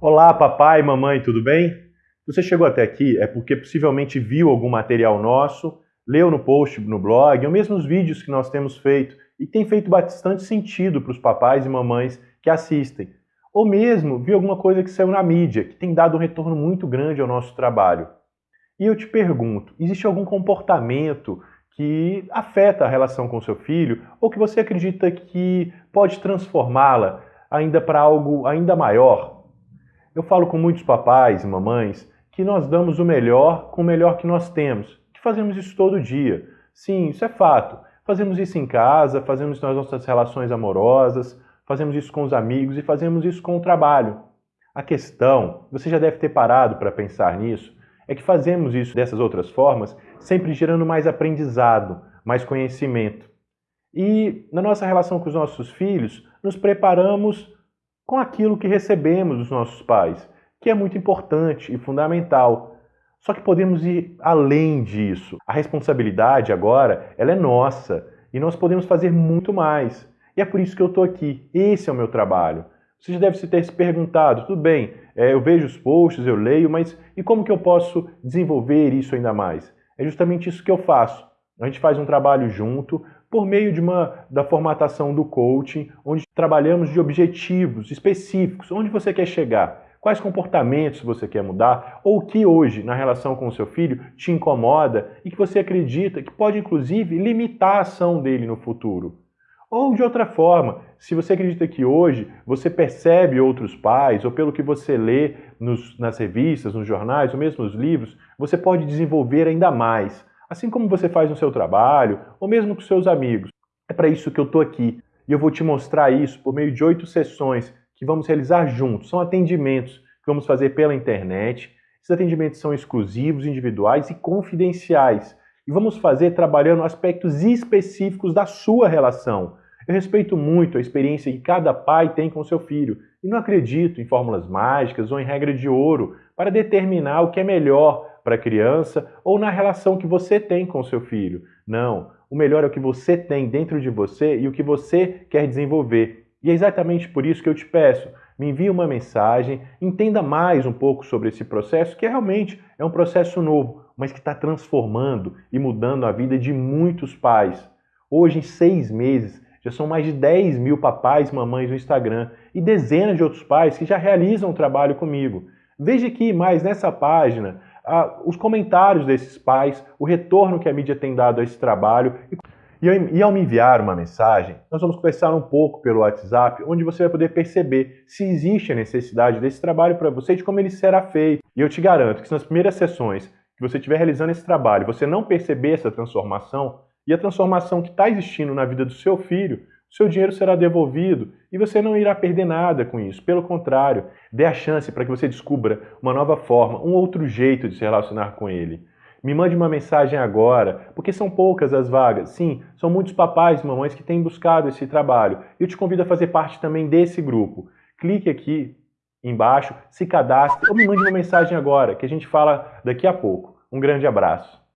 Olá, papai, mamãe, tudo bem? Você chegou até aqui é porque possivelmente viu algum material nosso, leu no post no blog, ou mesmo os vídeos que nós temos feito e tem feito bastante sentido para os papais e mamães que assistem. Ou mesmo viu alguma coisa que saiu na mídia, que tem dado um retorno muito grande ao nosso trabalho. E eu te pergunto, existe algum comportamento que afeta a relação com seu filho ou que você acredita que pode transformá-la ainda para algo ainda maior, eu falo com muitos papais e mamães que nós damos o melhor com o melhor que nós temos, que fazemos isso todo dia. Sim, isso é fato. Fazemos isso em casa, fazemos isso nas nossas relações amorosas, fazemos isso com os amigos e fazemos isso com o trabalho. A questão, você já deve ter parado para pensar nisso, é que fazemos isso dessas outras formas, sempre gerando mais aprendizado, mais conhecimento. E na nossa relação com os nossos filhos, nos preparamos com aquilo que recebemos dos nossos pais, que é muito importante e fundamental. Só que podemos ir além disso. A responsabilidade agora, ela é nossa e nós podemos fazer muito mais. E é por isso que eu estou aqui. Esse é o meu trabalho. Você já deve ter se perguntado, tudo bem, é, eu vejo os posts, eu leio, mas e como que eu posso desenvolver isso ainda mais? É justamente isso que eu faço. A gente faz um trabalho junto, por meio de uma, da formatação do coaching, onde trabalhamos de objetivos específicos, onde você quer chegar, quais comportamentos você quer mudar, ou o que hoje, na relação com o seu filho, te incomoda e que você acredita que pode, inclusive, limitar a ação dele no futuro. Ou de outra forma, se você acredita que hoje você percebe outros pais, ou pelo que você lê nos, nas revistas, nos jornais, ou mesmo nos livros, você pode desenvolver ainda mais assim como você faz no seu trabalho ou mesmo com seus amigos. É para isso que eu estou aqui e eu vou te mostrar isso por meio de oito sessões que vamos realizar juntos. São atendimentos que vamos fazer pela internet. Esses atendimentos são exclusivos, individuais e confidenciais. E vamos fazer trabalhando aspectos específicos da sua relação. Eu respeito muito a experiência que cada pai tem com seu filho e não acredito em fórmulas mágicas ou em regra de ouro para determinar o que é melhor para a criança ou na relação que você tem com seu filho. Não, o melhor é o que você tem dentro de você e o que você quer desenvolver. E é exatamente por isso que eu te peço, me envie uma mensagem, entenda mais um pouco sobre esse processo, que realmente é um processo novo, mas que está transformando e mudando a vida de muitos pais. Hoje, em seis meses, já são mais de 10 mil papais e mamães no Instagram e dezenas de outros pais que já realizam o trabalho comigo. Veja aqui mais nessa página os comentários desses pais, o retorno que a mídia tem dado a esse trabalho. E, ao me enviar uma mensagem, nós vamos conversar um pouco pelo WhatsApp, onde você vai poder perceber se existe a necessidade desse trabalho para você e de como ele será feito. E eu te garanto que se nas primeiras sessões que você estiver realizando esse trabalho, você não perceber essa transformação, e a transformação que está existindo na vida do seu filho, seu dinheiro será devolvido e você não irá perder nada com isso. Pelo contrário, dê a chance para que você descubra uma nova forma, um outro jeito de se relacionar com ele. Me mande uma mensagem agora, porque são poucas as vagas. Sim, são muitos papais e mamães que têm buscado esse trabalho. Eu te convido a fazer parte também desse grupo. Clique aqui embaixo, se cadastre ou me mande uma mensagem agora, que a gente fala daqui a pouco. Um grande abraço.